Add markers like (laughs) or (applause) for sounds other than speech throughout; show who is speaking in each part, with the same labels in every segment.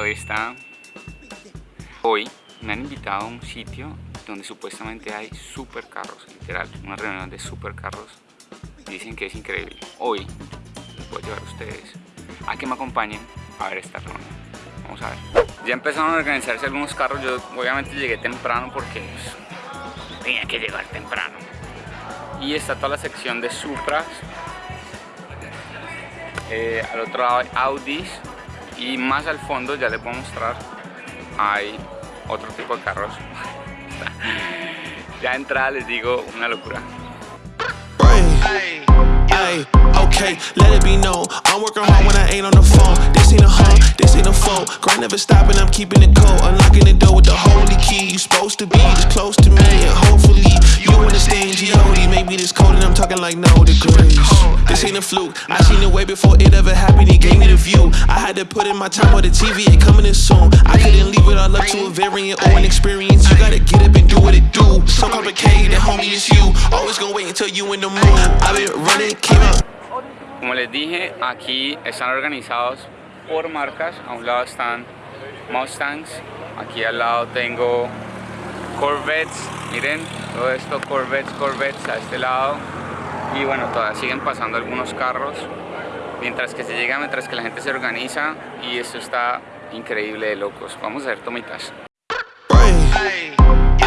Speaker 1: hoy está... Hoy me han invitado a un sitio donde supuestamente hay supercarros, literal, una reunión de supercarros. Dicen que es increíble. Hoy les voy a llevar a ustedes a que me acompañen a ver esta reunión. Vamos a ver. Ya empezaron a organizarse algunos carros. Yo obviamente llegué temprano porque pues, tenía que llegar temprano. Y está toda la sección de Supras. Eh, al otro lado hay Audis y más al fondo ya les voy a mostrar hay otro tipo de carros (laughs) ya entrada les digo una locura
Speaker 2: Ay, okay, let it be known. I'm working hard when I ain't on the phone. This ain't a home, this ain't a phone. Grind never stopping, I'm keeping it cold. Unlocking the door with the holy key. You supposed to be this close to me, and hopefully you understand G.O.D. Maybe this cold, and I'm talking like no degrees. This ain't a fluke. I seen it way before it ever happened. He gave me the view. I had to put in my time on the TV. It coming in soon. I couldn't leave it all up to a variant or an experience. You gotta get up and do what it do. So complicated, homie, it's you. Always gonna wait until you in the mood. I've been running, came out.
Speaker 1: Como les dije, aquí están organizados por marcas. A un lado están Mustangs, aquí al lado tengo Corvettes, miren, todo esto Corvettes, Corvettes a este lado. Y bueno, todavía siguen pasando algunos carros. Mientras que se llega, mientras que la gente se organiza y esto está increíble de locos. Vamos a ver tomitas.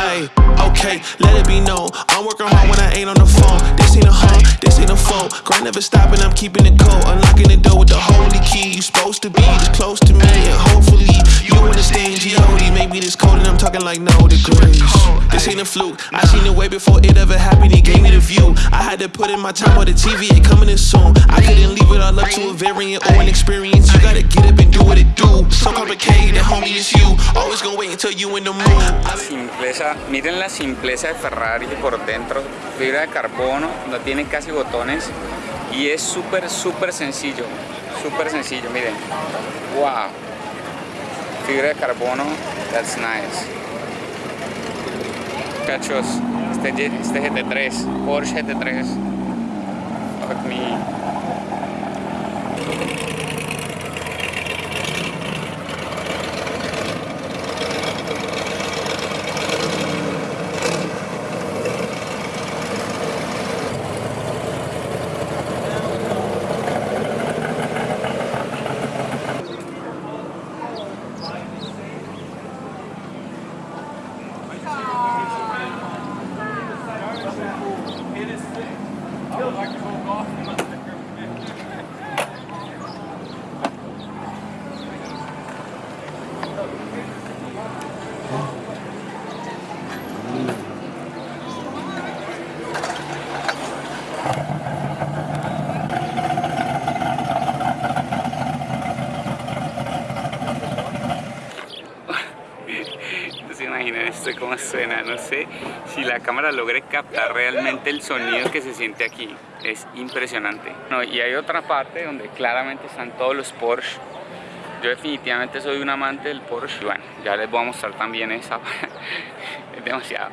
Speaker 2: Ay, okay, let it be known. I'm working hard when I ain't on the phone. This ain't a home, this ain't a phone. Grind never stopping, I'm keeping it cold. Unlocking the door with the holy key. You supposed to be this close to me, and hopefully you understand G.O.D. Maybe this cold, and I'm talking like no degrees. This ain't a fluke. I seen it way before it ever happened. He gave me the view. I had to put in my time on the TV. It coming in soon. I couldn't leave it all up to a variant or an experience. You gotta get up and do what it do. So complicated, homie, it's you. Always gonna wait until you in the mood.
Speaker 1: Miren la simpleza de Ferrari por dentro, fibra de carbono, no tiene casi botones y es súper súper sencillo, súper sencillo, miren, wow, fibra de carbono, that's nice. Cachos, este, este GT3, Porsche GT3, fuck me. Imaginan esto cómo suena, no sé si la cámara logre captar realmente el sonido que se siente aquí, es impresionante. No, y hay otra parte donde claramente están todos los Porsche. Yo definitivamente soy un amante del Porsche, bueno, ya les voy a mostrar también esa, (laughs) es demasiado.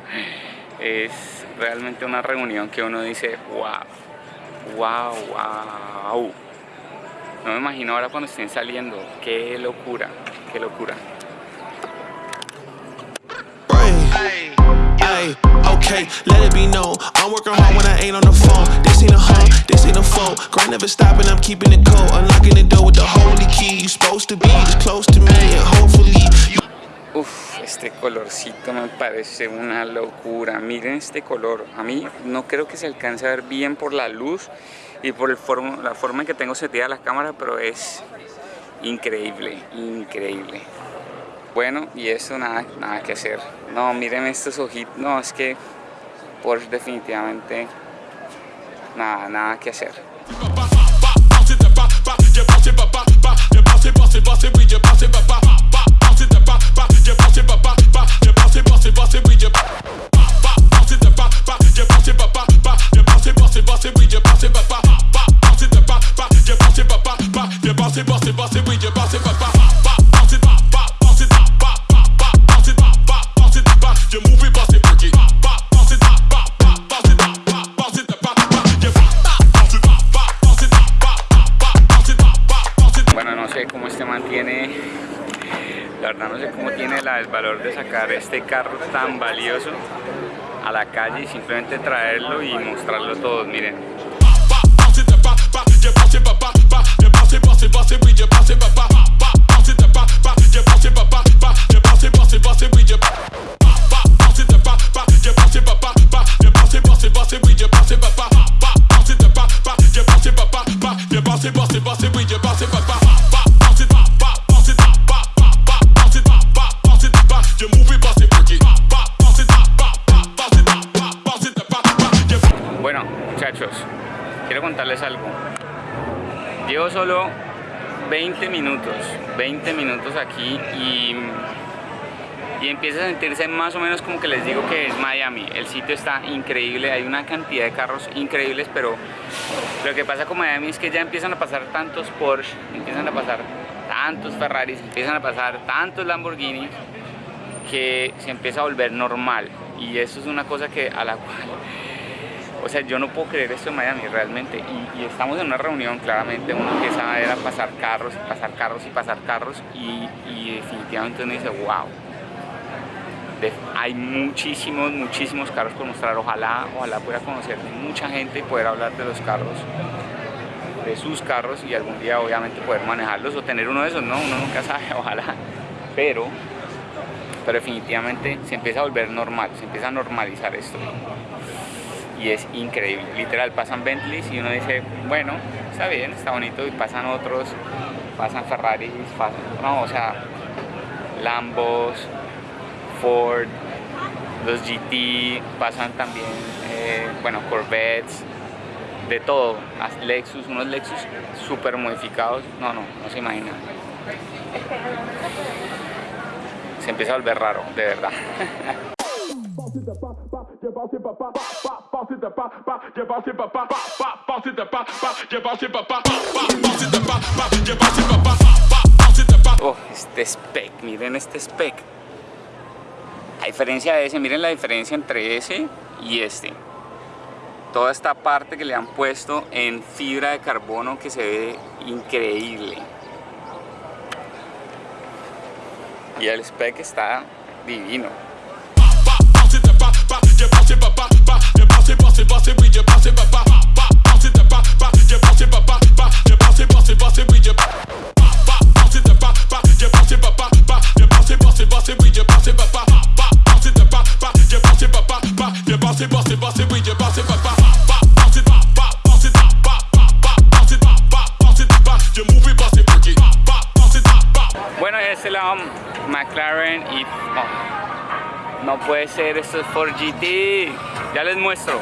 Speaker 1: Es realmente una reunión que uno dice, wow, wow, wow. No me imagino ahora cuando estén saliendo, qué locura, qué locura.
Speaker 2: Ay, okay, let it be known. I'm working hard when I ain't on the phone. This ain't a home, this ain't a phone. Grind never stopping, I'm keeping it cold. Unlocking the door with the holy key. You supposed to be this close to me, and hopefully you.
Speaker 1: Uf, este colorcito me parece una locura. Miren este color. A mí no creo que se alcance a ver bien por la luz y por el forma, la forma en que tengo seteada la cámara, pero es increíble, increíble. Bueno, y eso nada, nada que hacer. No, miren estos ojitos. No, es que Porsche definitivamente nada, nada que hacer. Este carro tan valioso a la calle y simplemente traerlo y mostrarlo a todos, miren. Quiero contarles algo. Llevo solo 20 minutos, 20 minutos aquí y, y empieza a sentirse más o menos como que les digo que es Miami. El sitio está increíble, hay una cantidad de carros increíbles, pero lo que pasa con Miami es que ya empiezan a pasar tantos Porsche, empiezan a pasar tantos Ferraris, empiezan a pasar tantos Lamborghinis que se empieza a volver normal y eso es una cosa que a la (laughs) cual o sea, yo no puedo creer esto en Miami realmente. Y, estamos en una reunión, claramente uno empieza a ver a pasar carros, pasar carros y pasar carros. Y, definitivamente uno dice, wow. hay muchísimos, muchísimos carros por mostrar. Ojalá, ojalá pueda conocer mucha gente y poder hablar de los carros, de sus carros y algún día obviamente poder manejarlos o tener uno de esos, ¿no? Uno nunca (laughs) sabe, ojalá. Pero, pero definitivamente se empieza a volver normal, se empieza a normalizar esto y es increíble. Literal, pasan Bentleys y uno dice, bueno, está bien, está bonito, y pasan otros, pasan Ferraris, pasan, no, o sea, Lambos, Ford, los GT, pasan también, eh, bueno, Corvettes, de todo, Lexus, unos Lexus súper modificados, no, no, no se imagina. Se empieza a volver raro, de verdad. (laughs) Oh, este spec, miren este spec. A diferencia de ese, miren la diferencia entre ese y este. Toda esta parte que le han puesto en fibra de carbono que se ve increíble. Y el spec está divino. passer papa, McLaren y No puede ser, esto es 4GT. Ya les muestro.